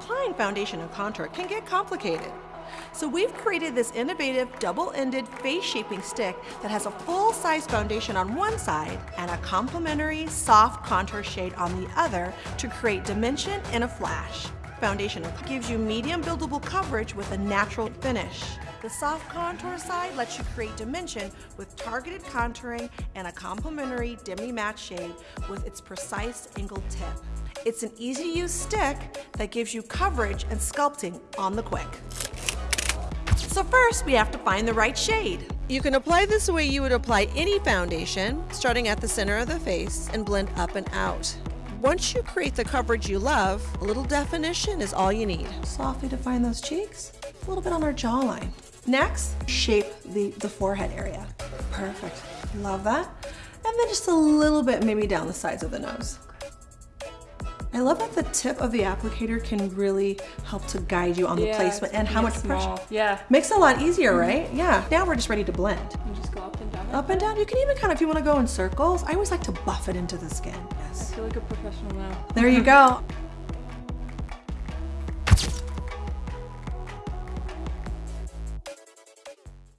applying foundation and contour can get complicated. So we've created this innovative double-ended face shaping stick that has a full-size foundation on one side and a complementary soft contour shade on the other to create dimension in a flash. Foundation gives you medium buildable coverage with a natural finish. The soft contour side lets you create dimension with targeted contouring and a complementary demi-matte shade with its precise angled tip. It's an easy to use stick that gives you coverage and sculpting on the quick. So first, we have to find the right shade. You can apply this the way you would apply any foundation, starting at the center of the face and blend up and out. Once you create the coverage you love, a little definition is all you need. Softly define those cheeks, a little bit on our jawline. Next, shape the, the forehead area. Perfect, love that. And then just a little bit maybe down the sides of the nose. I love that the tip of the applicator can really help to guide you on the Yeah, placement and how much small. pressure. Yeah. Makes it a lot easier, mm-hmm. right? Yeah. Now we're just ready to blend. You just go up and down. Up and down. You can even kind of, if you want to go in circles, I always like to buff it into the skin. Yes. I feel like a professional now. There you go.